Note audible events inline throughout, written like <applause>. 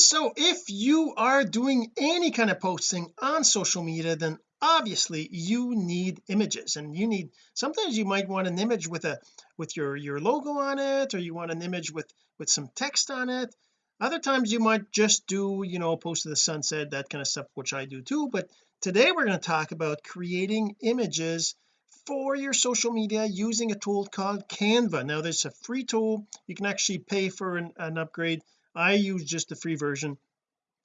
so if you are doing any kind of posting on social media then obviously you need images and you need sometimes you might want an image with a with your your logo on it or you want an image with with some text on it. Other times you might just do you know post to the sunset that kind of stuff which I do too but today we're going to talk about creating images for your social media using a tool called Canva. Now there's a free tool you can actually pay for an, an upgrade I use just the free version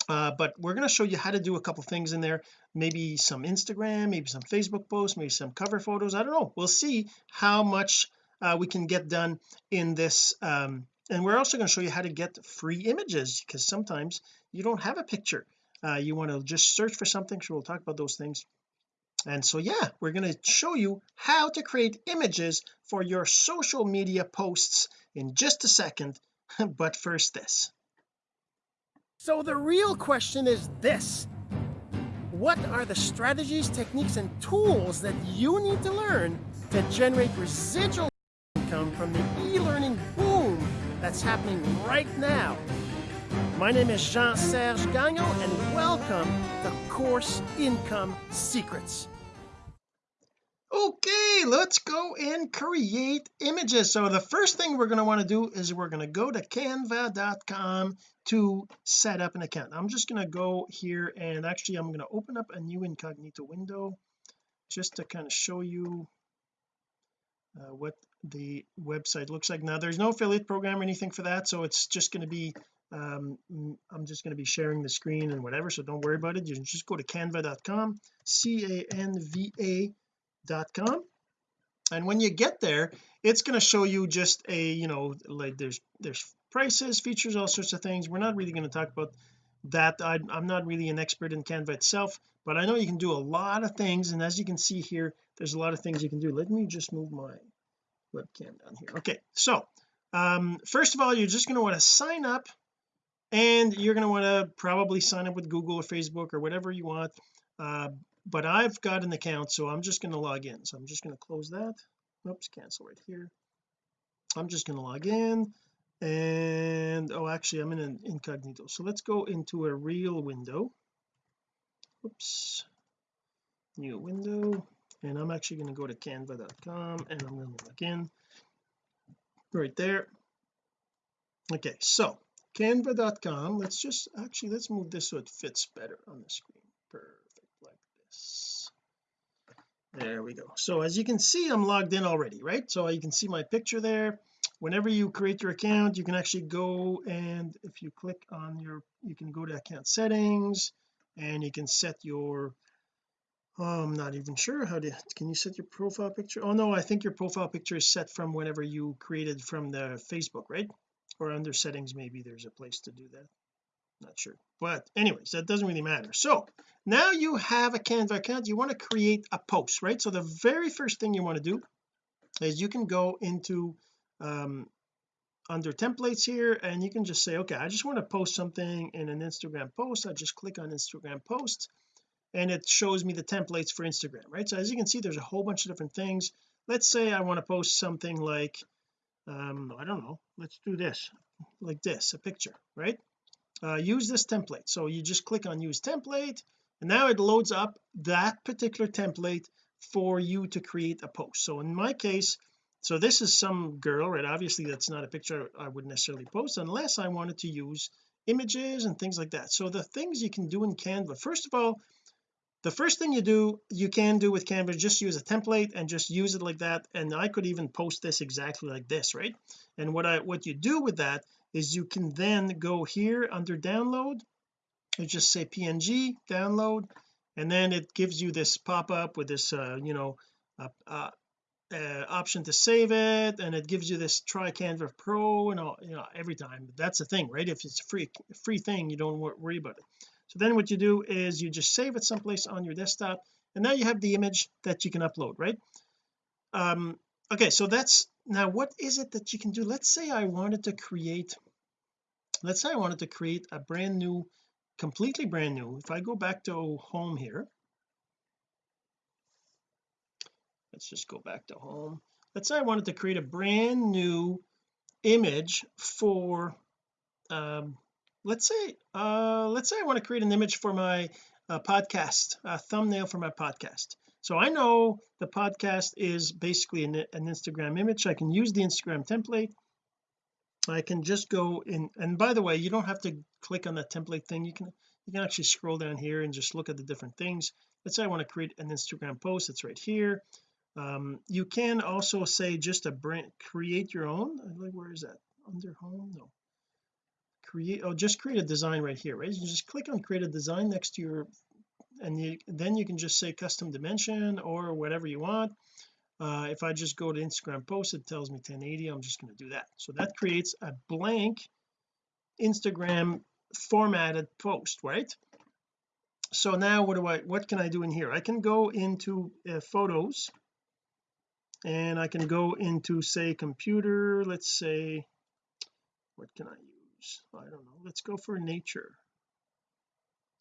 uh, but we're going to show you how to do a couple things in there. Maybe some Instagram maybe some Facebook posts maybe some cover photos I don't know. We'll see how much uh, we can get done in this um, and we're also going to show you how to get free images because sometimes you don't have a picture. Uh, you want to just search for something so we'll talk about those things. And so yeah we're going to show you how to create images for your social media posts in just a second <laughs> but first this so the real question is this. What are the strategies techniques and tools that you need to learn to generate residual income from the e-learning boom that's happening right now? My name is Jean-Serge Gagnon and welcome to Course Income Secrets. Okay let's go and create images. So the first thing we're going to want to do is we're going to go to canva.com to set up an account. I'm just going to go here and actually I'm going to open up a new incognito window just to kind of show you uh, what the website looks like. Now there's no affiliate program or anything for that so it's just going to be um, I'm just going to be sharing the screen and whatever so don't worry about it. You just go to canva.com c-a-n-v-a com and when you get there it's going to show you just a you know like there's there's prices features all sorts of things. We're not really going to talk about that. I, I'm not really an expert in Canva itself but I know you can do a lot of things and as you can see here there's a lot of things you can do. Let me just move my webcam down here. Okay so um first of all you're just going to want to sign up and you're going to want to probably sign up with Google or Facebook or whatever you want. Uh, but I've got an account so I'm just going to log in. So I'm just going to close that. Oops cancel right here. I'm just going to log in and oh actually I'm in an incognito. So let's go into a real window. Oops. New window. And I'm actually going to go to canva.com and I'm going to log in right there. Okay so canva.com let's just actually let's move this so it fits better on the screen. Perfect like this. There we go. So as you can see I'm logged in already right? So you can see my picture there whenever you create your account you can actually go and if you click on your you can go to account settings and you can set your oh I'm not even sure how to can you set your profile picture? Oh no I think your profile picture is set from whenever you created from the Facebook right? Or under settings maybe there's a place to do that. Not sure. But anyways that doesn't really matter. So now you have a Canva account you want to create a post right? So the very first thing you want to do is you can go into um under templates here and you can just say okay I just want to post something in an Instagram post. I just click on Instagram post and it shows me the templates for Instagram right? So as you can see there's a whole bunch of different things. Let's say I want to post something like um I don't know let's do this like this a picture right? Uh, use this template. So you just click on use template and now it loads up that particular template for you to create a post. So in my case so this is some girl right? Obviously that's not a picture I would necessarily post unless I wanted to use images and things like that. So the things you can do in Canva first of all the first thing you do you can do with Canva just use a template and just use it like that. And I could even post this exactly like this right? And what I what you do with that is you can then go here under download. You just say png download. And then it gives you this pop-up with this uh, you know uh, uh, uh, option to save it and it gives you this try Canva Pro and all you know every time. That's the thing right? If it's a free free thing you don't worry about it. So then what you do is you just save it someplace on your desktop and now you have the image that you can upload right? Um okay so that's now what is it that you can do? Let's say I wanted to create let's say I wanted to create a brand new completely brand new if I go back to home here let's just go back to home. Let's say I wanted to create a brand new image for um let's say uh let's say I want to create an image for my uh, podcast a thumbnail for my podcast. So I know the podcast is basically an, an Instagram image. I can use the Instagram template. I can just go in and by the way you don't have to click on that template thing. You can you can actually scroll down here and just look at the different things. Let's say I want to create an Instagram post. It's right here um, you can also say just a brand create your own like where is that? Under home? No. Create oh just create a design right here right? You just click on create a design next to your and you then you can just say custom dimension or whatever you want. Uh, if I just go to Instagram post it tells me 1080 I'm just going to do that. So that creates a blank Instagram formatted post right? So now what do I what can I do in here? I can go into uh, photos and I can go into say computer. Let's say what can I use? I don't know. Let's go for nature.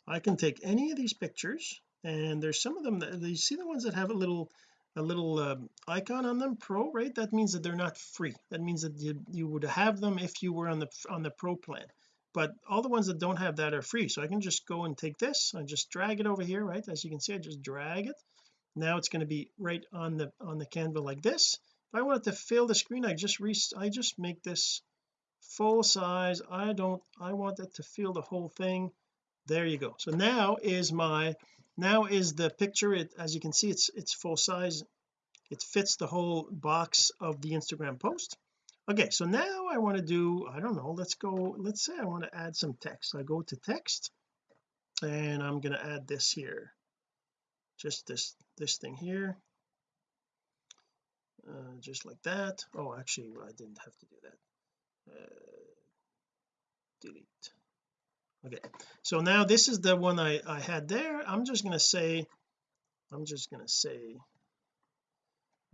I can take any of these pictures and there's some of them that you see the ones that have a little a little um, icon on them? Pro right? That means that they're not free. That means that you, you would have them if you were on the on the pro plan. But all the ones that don't have that are free. So I can just go and take this. I just drag it over here right? As you can see I just drag it now it's going to be right on the on the canvas like this. If I wanted to fill the screen I just re I just make this full size. I don't I want it to fill the whole thing. There you go. So now is my now is the picture. It as you can see it's it's full size. It fits the whole box of the Instagram post. Okay so now I want to do I don't know let's go let's say I want to add some text. I go to text and I'm going to add this here just this this thing here. Uh, just like that. Oh actually I didn't have to do that. Uh, delete. Okay. So now this is the one I I had there. I'm just going to say I'm just going to say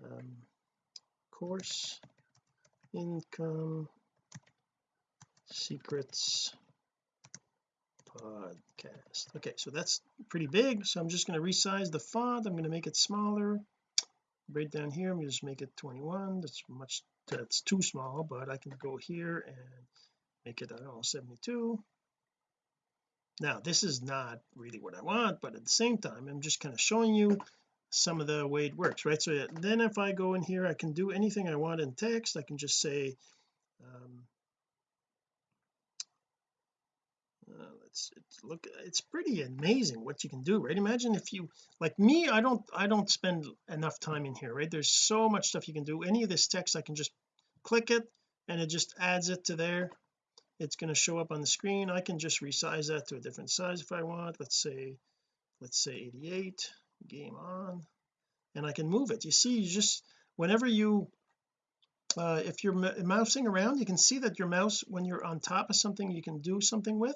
um, course income secrets podcast. Okay so that's pretty big. So I'm just going to resize the font. I'm going to make it smaller. Right down here I'm going to just make it 21 that's much that's too small but I can go here and make it I don't know 72 now this is not really what I want but at the same time I'm just kind of showing you some of the way it works right? So then if I go in here I can do anything I want in text. I can just say um, uh, let's, it's look it's pretty amazing what you can do right? Imagine if you like me I don't I don't spend enough time in here right? There's so much stuff you can do. Any of this text I can just click it and it just adds it to there. It's going to show up on the screen. I can just resize that to a different size if I want. Let's say let's say 88 game on and I can move it. You see you just whenever you uh, if you're mousing around you can see that your mouse when you're on top of something you can do something with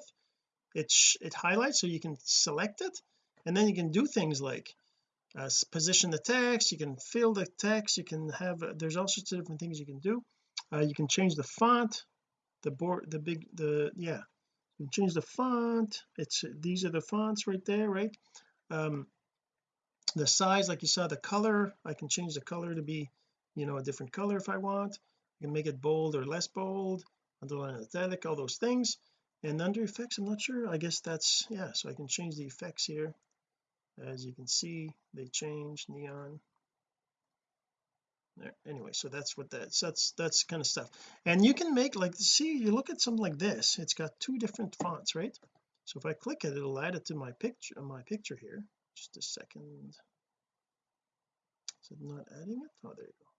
it it highlights so you can select it and then you can do things like uh, position the text you can fill the text you can have uh, there's all sorts of different things you can do. Uh, you can change the font the board the big the yeah you can change the font it's these are the fonts right there right? Um the size like you saw the color I can change the color to be you know a different color if I want. I can make it bold or less bold underline italic all those things and under effects I'm not sure. I guess that's yeah so I can change the effects here. As you can see they change neon. There anyway so that's what that's that's that's kind of stuff. And you can make like see you look at something like this it's got two different fonts right? So if I click it it'll add it to my picture uh, my picture here. Just a second. Is it not adding it? Oh there you go.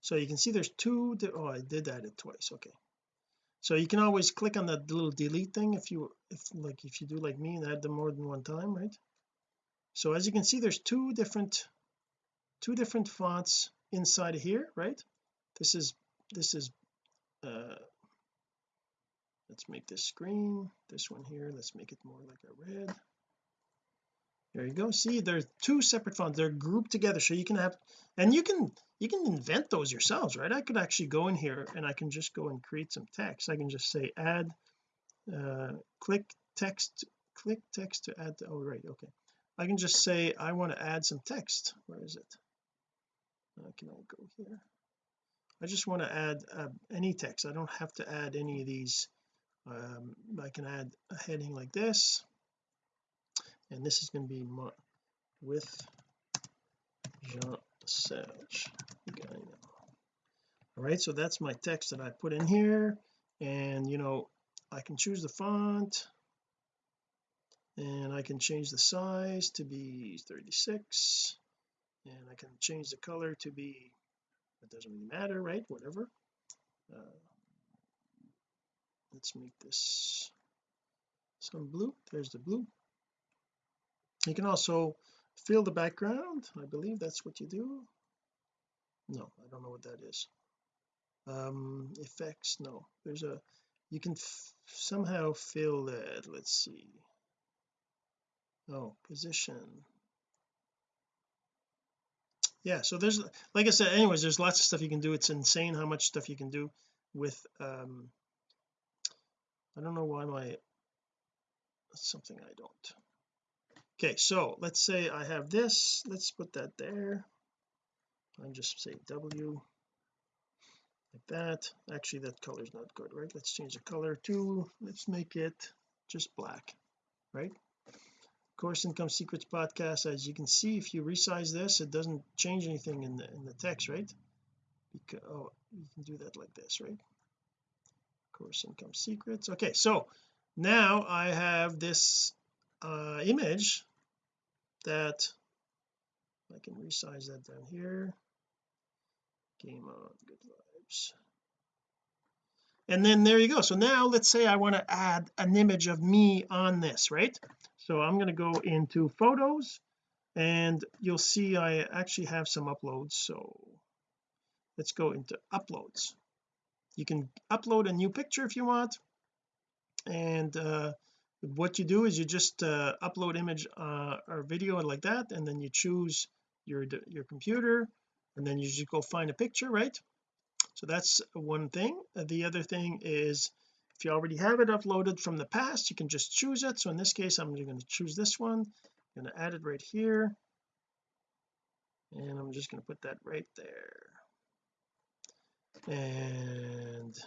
So you can see there's two oh I did add it twice okay so you can always click on that little delete thing if you if like if you do like me and add them more than one time right? So as you can see there's two different two different fonts inside of here right? This is this is uh let's make this green this one here let's make it more like a red there you go. See there's two separate fonts they're grouped together so you can have and you can you can invent those yourselves right? I could actually go in here and I can just go and create some text. I can just say add uh click text click text to add to, oh right okay. I can just say I want to add some text. Where is it? Uh, can I go here? I just want to add uh, any text. I don't have to add any of these um, I can add a heading like this and this is going to be my, with Jean Serge all right so that's my text that I put in here. And you know I can choose the font. And I can change the size to be 36 and I can change the color to be it doesn't really matter right? Whatever. Uh, let's make this some blue. There's the blue you can also fill the background I believe that's what you do. No I don't know what that is. Um effects no. There's a you can somehow fill that let's see. Oh position. Yeah so there's like I said anyways there's lots of stuff you can do. It's insane how much stuff you can do with um I don't know why my that's something I don't okay so let's say I have this. Let's put that there. And just say W like that. Actually that color is not good right? Let's change the color to let's make it just black right? Course income secrets podcast as you can see if you resize this it doesn't change anything in the in the text right? Because oh you can do that like this right? Course income secrets. Okay so now I have this uh image that. I can resize that down here. Game on good vibes. And then there you go. So now let's say I want to add an image of me on this right? So I'm going to go into photos and you'll see I actually have some uploads. So let's go into uploads. You can upload a new picture if you want. And uh, what you do is you just uh, upload image uh, or video like that and then you choose your your computer and then you just go find a picture right? So that's one thing. The other thing is if you already have it uploaded from the past you can just choose it. So in this case I'm going to choose this one. I'm going to add it right here. And I'm just going to put that right there. And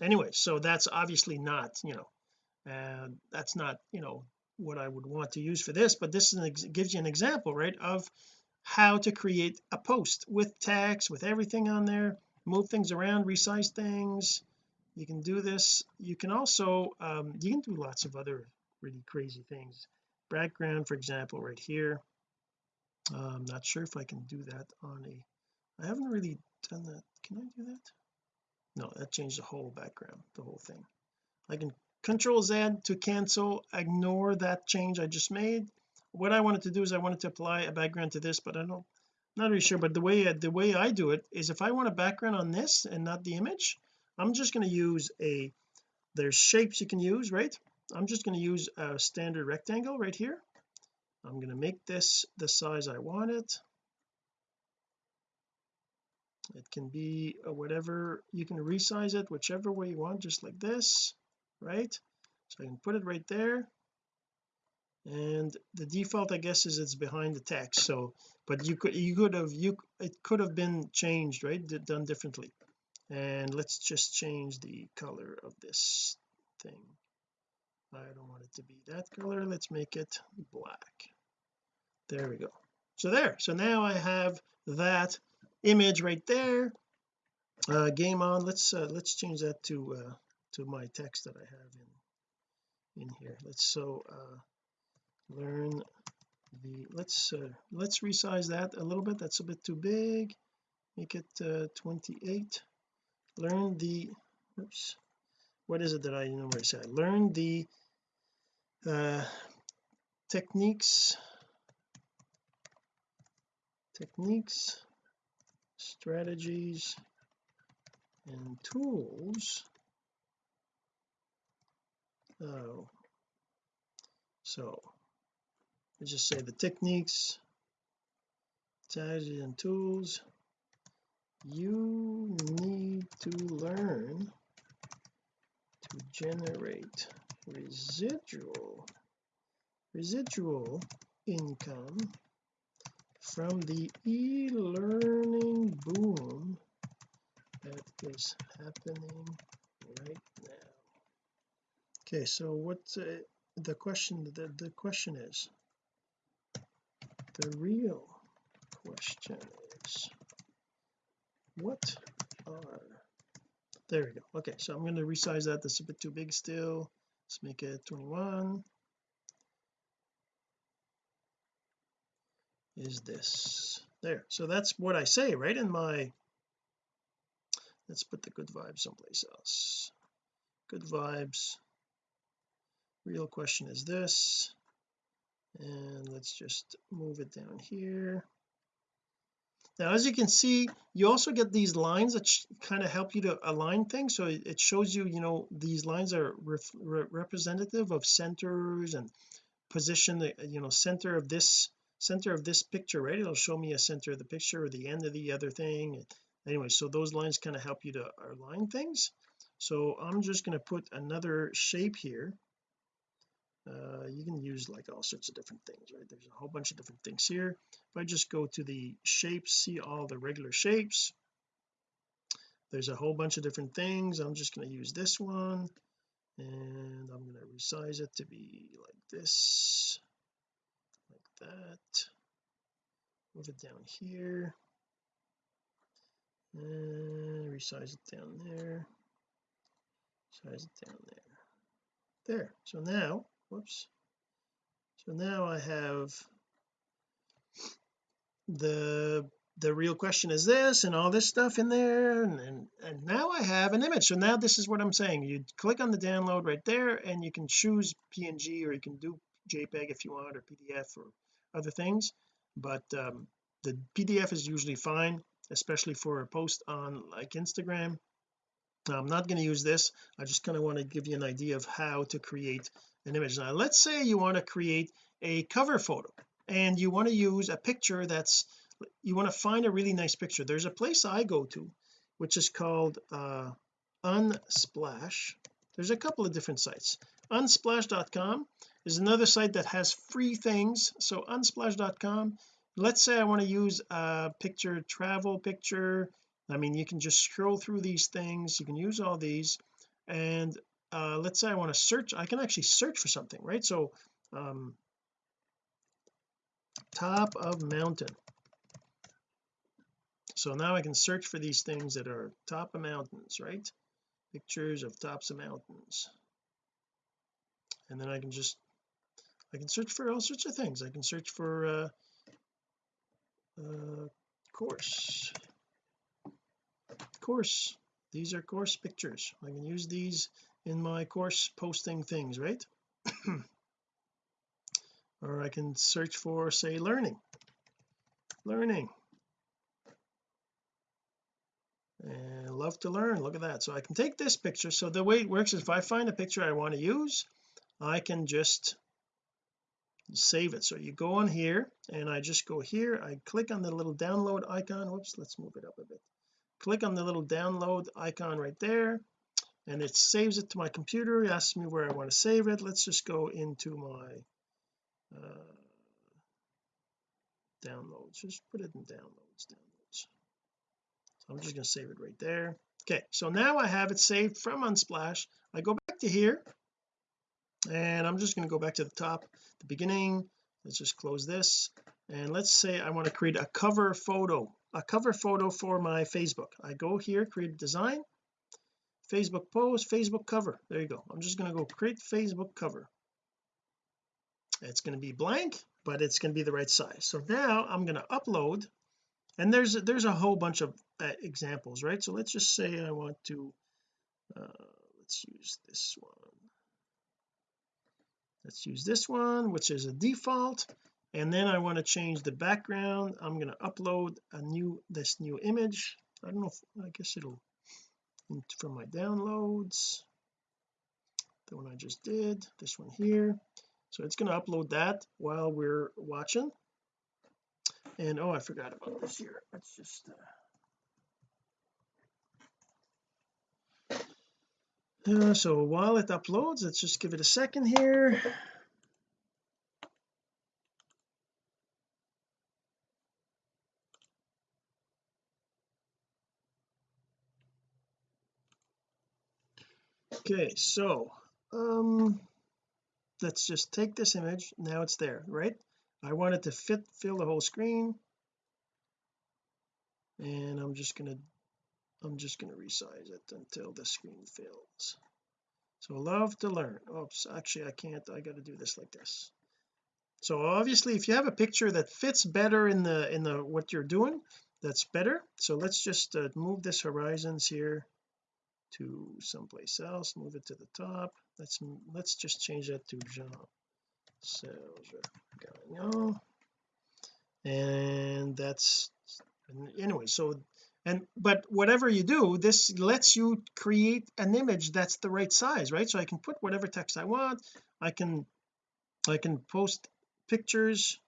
anyway so that's obviously not you know and that's not you know what I would want to use for this but this gives you an example right of how to create a post with text with everything on there move things around resize things. You can do this. You can also um, you can do lots of other really crazy things. Background for example right here. Uh, I'm not sure if I can do that on a I haven't really done that. Can I do that? No that changed the whole background the whole thing. I can control Z to cancel ignore that change I just made. What I wanted to do is I wanted to apply a background to this but I don't not really sure but the way the way I do it is if I want a background on this and not the image I'm just going to use a there's shapes you can use right? I'm just going to use a standard rectangle right here. I'm going to make this the size I want it. It can be whatever you can resize it whichever way you want just like this right? So I can put it right there. And the default I guess is it's behind the text so but you could you could have you it could have been changed right? Done differently. And let's just change the color of this thing. I don't want it to be that color. Let's make it black. There we go. So there. So now I have that image right there. Uh game on. Let's uh, let's change that to uh to my text that I have in in here. Let's so uh learn the let's uh, let's resize that a little bit. That's a bit too big. Make it uh, 28 learn the oops. What is it that I normally say learn the uh, techniques. Techniques strategies and tools oh. So let's just say the techniques strategies and tools you need to learn to generate residual residual income from the e-learning boom that is happening right now okay so what's uh, the question the, the question is the real question is what are there we go. Okay so I'm going to resize that. That's a bit too big still. Let's make it 21 is this there? So that's what I say right in my let's put the good vibes someplace else. Good vibes real question is this and let's just move it down here. Now as you can see you also get these lines that kind of help you to align things so it shows you you know these lines are re representative of centers and position the you know center of this center of this picture right? It'll show me a center of the picture or the end of the other thing anyway so those lines kind of help you to align things. So I'm just going to put another shape here uh, you can use like all sorts of different things right? There's a whole bunch of different things here. If I just go to the shapes see all the regular shapes there's a whole bunch of different things. I'm just going to use this one and I'm going to resize it to be like this like that. Move it down here and resize it down there size it down there. There so now whoops. So now I have the the real question is this and all this stuff in there and, and, and now I have an image. So now this is what I'm saying. You click on the download right there and you can choose PNG or you can do JPEG if you want or PDF or other things. But um, the PDF is usually fine especially for a post on like Instagram I'm not going to use this. I just kind of want to give you an idea of how to create an image. Now let's say you want to create a cover photo and you want to use a picture that's you want to find a really nice picture. There's a place I go to which is called uh unsplash. There's a couple of different sites. Unsplash.com is another site that has free things. So unsplash.com let's say I want to use a picture travel picture I mean you can just scroll through these things you can use all these and uh, let's say I want to search I can actually search for something right? So um, top of mountain. So now I can search for these things that are top of mountains right? Pictures of tops of mountains. And then I can just I can search for all sorts of things. I can search for uh, uh course course. These are course pictures. I can use these in my course posting things right? <clears throat> Or I can search for say learning. Learning. And love to learn. Look at that. So I can take this picture. So the way it works is if I find a picture I want to use I can just save it. So you go on here and I just go here. I click on the little download icon. Whoops let's move it up a bit click on the little download icon right there and it saves it to my computer. It asks me where I want to save it. Let's just go into my uh, downloads. Just put it in downloads downloads. So I'm just going to save it right there. Okay so now I have it saved from Unsplash. I go back to here and I'm just going to go back to the top the beginning. Let's just close this and let's say I want to create a cover photo a cover photo for my Facebook. I go here create design Facebook post Facebook cover. There you go. I'm just going to go create Facebook cover. It's going to be blank but it's going to be the right size. So now I'm going to upload and there's there's a whole bunch of uh, examples right? So let's just say I want to uh, let's use this one. Let's use this one which is a default and then I want to change the background. I'm going to upload a new this new image. I don't know if I guess it'll from my downloads. The one I just did this one here. So it's going to upload that while we're watching. And oh I forgot about this here. Let's just uh, uh, so while it uploads let's just give it a second here okay so um let's just take this image. Now it's there right? I want it to fit fill the whole screen. And I'm just gonna I'm just going to resize it until the screen fills. So love to learn. Oops actually I can't I got to do this like this. So obviously if you have a picture that fits better in the in the what you're doing that's better. So let's just uh, move this horizons here to someplace else move it to the top. Let's let's just change that to Jean Serge Gagnon and that's anyway so and but whatever you do this lets you create an image that's the right size right? So I can put whatever text I want. I can I can post pictures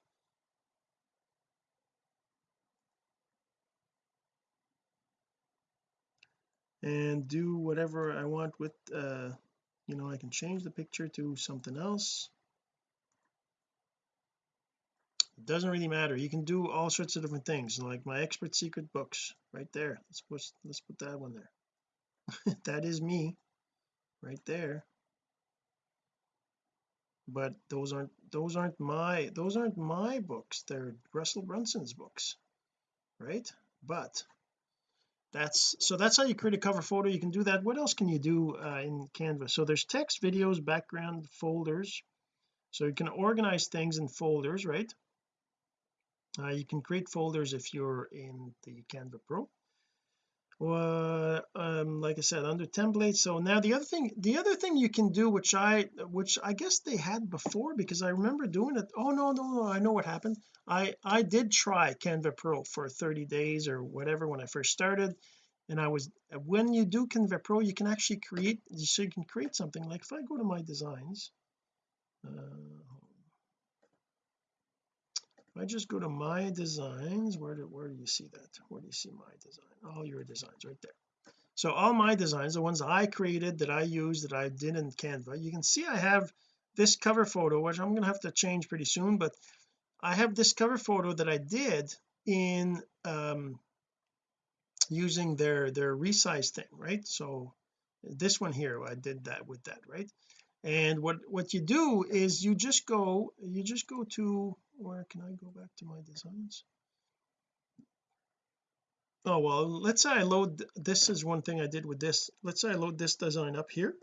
and do whatever I want with uh you know I can change the picture to something else. It doesn't really matter. You can do all sorts of different things like my expert secret books right there. Let's put let's put that one there. <laughs> That is me right there. But those aren't those aren't my those aren't my books. They're Russell Brunson's books right? But that's so that's how you create a cover photo you can do that. What else can you do uh, in Canva? So there's text videos background folders. So you can organize things in folders right? Uh, you can create folders if you're in the Canva Pro well um like I said under templates. So now the other thing the other thing you can do which I which I guess they had before because I remember doing it. Oh no no no I know what happened. I I did try Canva Pro for 30 days or whatever when I first started. And I was when you do Canva Pro you can actually create so you can create something like if I go to my designs uh, I just go to my designs? Where do where do you see that? Where do you see my design? All your designs right there. So all my designs the ones I created that I use that I did in Canva you can see I have this cover photo which I'm going to have to change pretty soon but I have this cover photo that I did in um using their their resize thing right? So this one here I did that with that right? And what what you do is you just go you just go to where can I go back to my designs? Oh well let's say I load this is one thing I did with this. Let's say I load this design up here.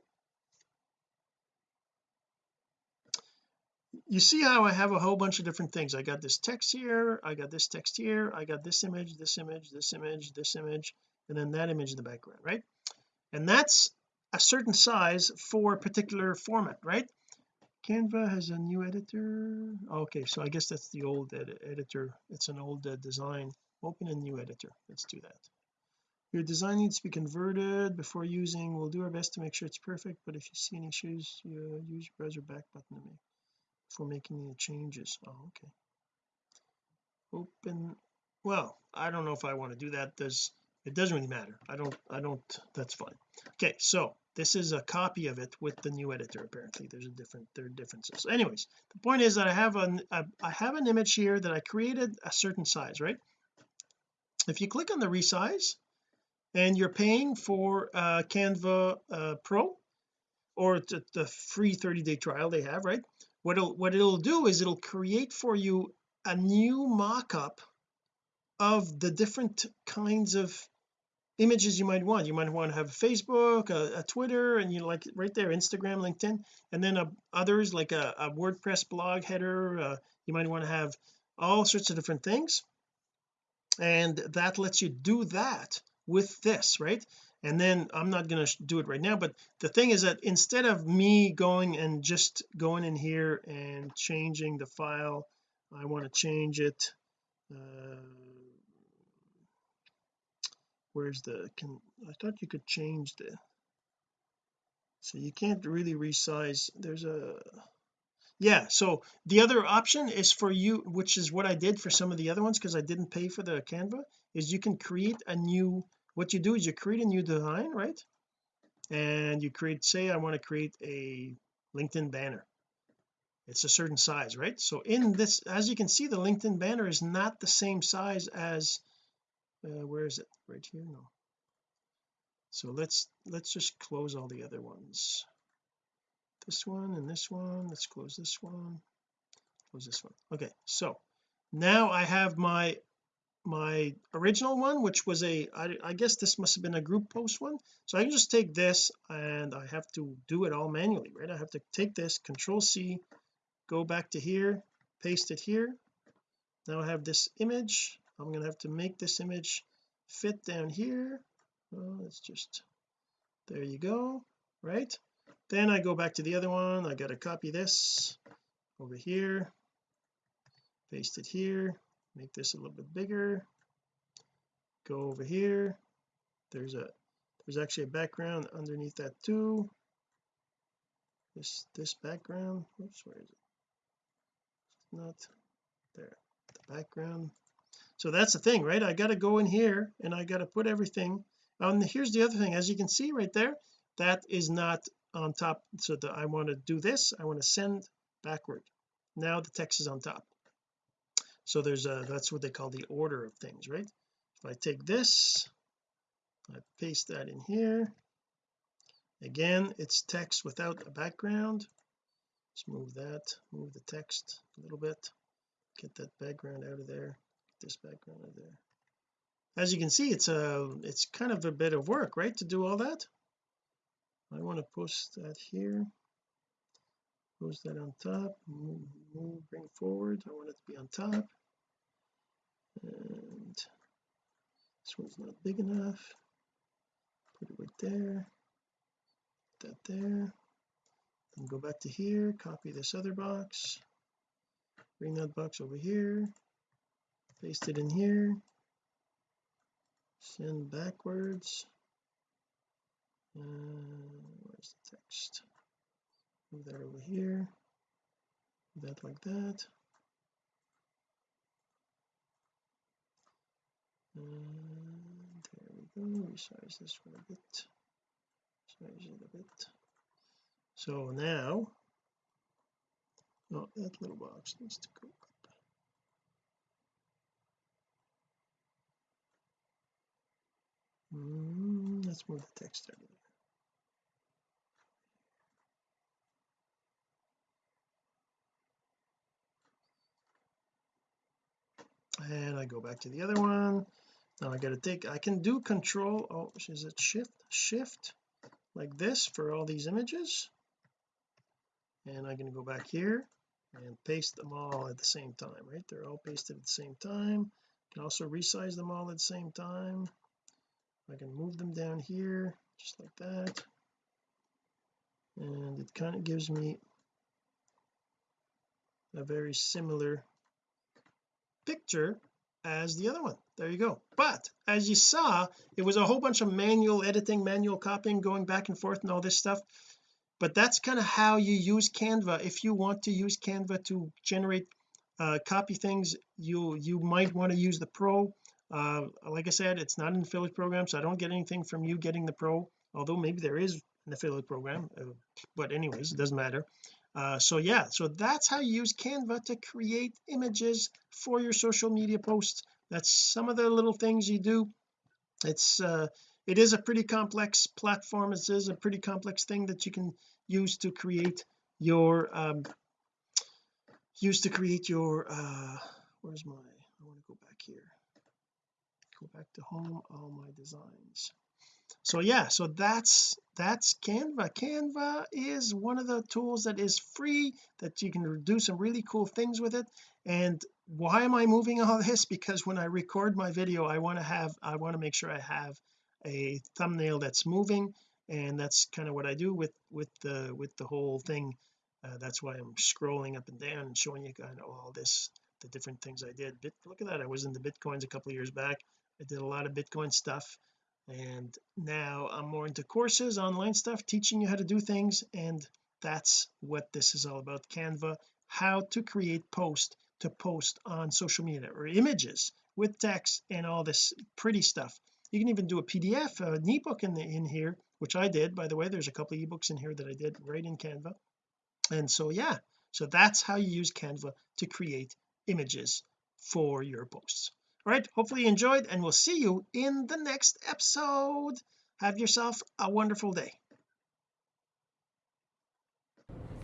You see how I have a whole bunch of different things. I got this text here I got this text here I got this image this image this image this image and then that image in the background right? And that's a certain size for a particular format right Canva has a new editor? Okay so I guess that's the old ed editor. It's an old uh, design. Open a new editor. Let's do that. Your design needs to be converted. Before using we'll do our best to make sure it's perfect but if you see any issues you use your browser back button to make for making any changes. Oh okay. Open well I don't know if I want to do that. There's it doesn't really matter. I don't I don't that's fine. Okay so this is a copy of it with the new editor apparently. There's a different there are differences. Anyways the point is that I have an I have an image here that I created a certain size right? If you click on the resize and you're paying for uh Canva uh Pro or the, the free 30-day trial they have right? What it'll what it'll do is it'll create for you a new mock-up of the different kinds of images you might want. You might want to have Facebook a, a Twitter and you like right there Instagram LinkedIn and then uh, others like a, a, WordPress blog header uh, you might want to have all sorts of different things. And that lets you do that with this right? And then I'm not going to do it right now but the thing is that instead of me going and just going in here and changing the file I want to change it uh, where's the can I thought you could change the so you can't really resize there's a yeah so the other option is for you which is what I did for some of the other ones because I didn't pay for the Canva is you can create a new what you do is you create a new design right? And you create say I want to create a LinkedIn banner. It's a certain size right? So in this as you can see the LinkedIn banner is not the same size as uh, where is it? Right here? No. So let's let's just close all the other ones. This one and this one. Let's close this one. Close this one. Okay so now I have my my original one which was a I, I guess this must have been a group post one. So I can just take this and I have to do it all manually right? I have to take this control C go back to here paste it here. Now I have this image I'm going to have to make this image fit down here. Oh, let's just there you go right? Then I go back to the other one. I got to copy this over here paste it here make this a little bit bigger. Go over here. There's a there's actually a background underneath that too. This this background oops where is it? It's not there. The background so that's the thing right? I got to go in here and I got to put everything and here's the other thing. As you can see right there that is not on top. So that I want to do this I want to send backward. Now the text is on top. So there's a that's what they call the order of things right? If I take this I paste that in here. Again it's text without a background. Let's move that move the text a little bit. Get that background out of there this background of there. As you can see it's a it's kind of a bit of work right to do all that? I want to post that here. Post that on top. Move, move bring forward. I want it to be on top. And this one's not big enough. Put it right there. Put that there. And go back to here. Copy this other box. Bring that box over here paste it in here. Send backwards. Uh, where's the text? Move that over here. That like that. And there we go. Resize this one a bit. Size it a bit. So now oh that little box needs to go mm, let's move the text there. And I go back to the other one. Now I got to take I can do control oh is it? Shift shift like this for all these images. And I'm to go back here and paste them all at the same time right? They're all pasted at the same time. Can also resize them all at the same time I can move them down here just like that. And it kind of gives me a very similar picture as the other one. There you go. But as you saw it was a whole bunch of manual editing manual copying going back and forth and all this stuff. But that's kind of how you use Canva. If you want to use Canva to generate uh, copy things you you might want to use the pro uh, like I said it's not an affiliate program so I don't get anything from you getting the pro although maybe there is an affiliate program uh, but anyways it doesn't matter. Uh, so yeah so that's how you use Canva to create images for your social media posts. That's some of the little things you do. It's uh it is a pretty complex platform. It is a pretty complex thing that you can use to create your um use to create your uh where's my I want to go back here go back to home all my designs. So yeah so that's that's Canva. Canva is one of the tools that is free that you can do some really cool things with it. And why am I moving all this? Because when I record my video I want to have I want to make sure I have a thumbnail that's moving. And that's kind of what I do with with the with the whole thing. Uh, that's why I'm scrolling up and down and showing you kind of all this the different things I did. Bit, look at that I was in the bitcoins a couple years back I did a lot of bitcoin stuff and now I'm more into courses online stuff teaching you how to do things and that's what this is all about. Canva how to create post to post on social media or images with text and all this pretty stuff. You can even do a PDF an ebook in the in here which I did by the way. There's a couple of ebooks in here that I did right in Canva. And so yeah so that's how you use Canva to create images for your posts all right hopefully you enjoyed and we'll see you in the next episode have yourself a wonderful day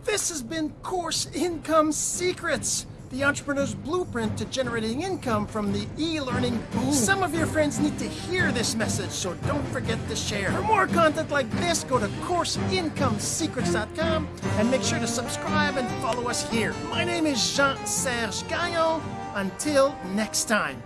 This has been Course Income Secrets, the entrepreneur's blueprint to generating income from the e-learning boom. Some of your friends need to hear this message, so don't forget to share. For more content like this, go to CourseIncomeSecrets.com and make sure to subscribe and follow us here. My name is Jean-Serge Gagnon. Until next time.